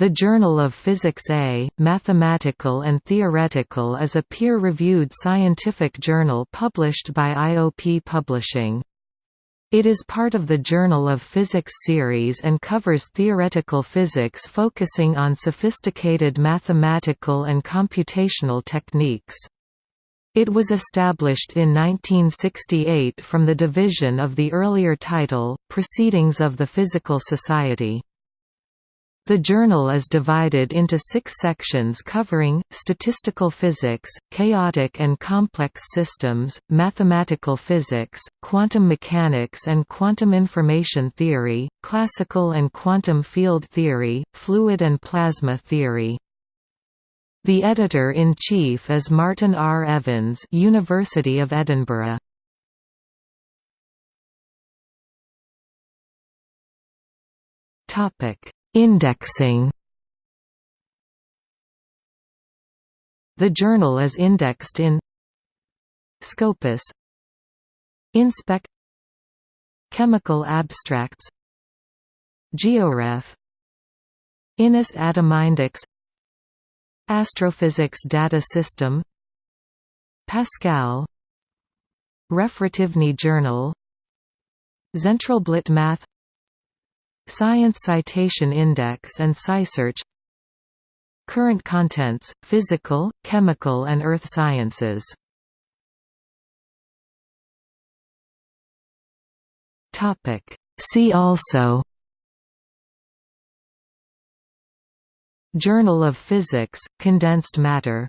The Journal of Physics A, Mathematical and Theoretical is a peer-reviewed scientific journal published by IOP Publishing. It is part of the Journal of Physics series and covers theoretical physics focusing on sophisticated mathematical and computational techniques. It was established in 1968 from the division of the earlier title, Proceedings of the Physical Society. The journal is divided into six sections covering, statistical physics, chaotic and complex systems, mathematical physics, quantum mechanics and quantum information theory, classical and quantum field theory, fluid and plasma theory. The editor-in-chief is Martin R. Evans University of Edinburgh. Topic Indexing. The journal is indexed in Scopus InSpec Chemical Abstracts GeoRef INIS Atomindex Astrophysics Data System Pascal Referativny Zhurnal Zentralblatt Math Science Citation Index and SciSearch Current contents, physical, chemical and earth sciences. See also. Journal of Physics, condensed matter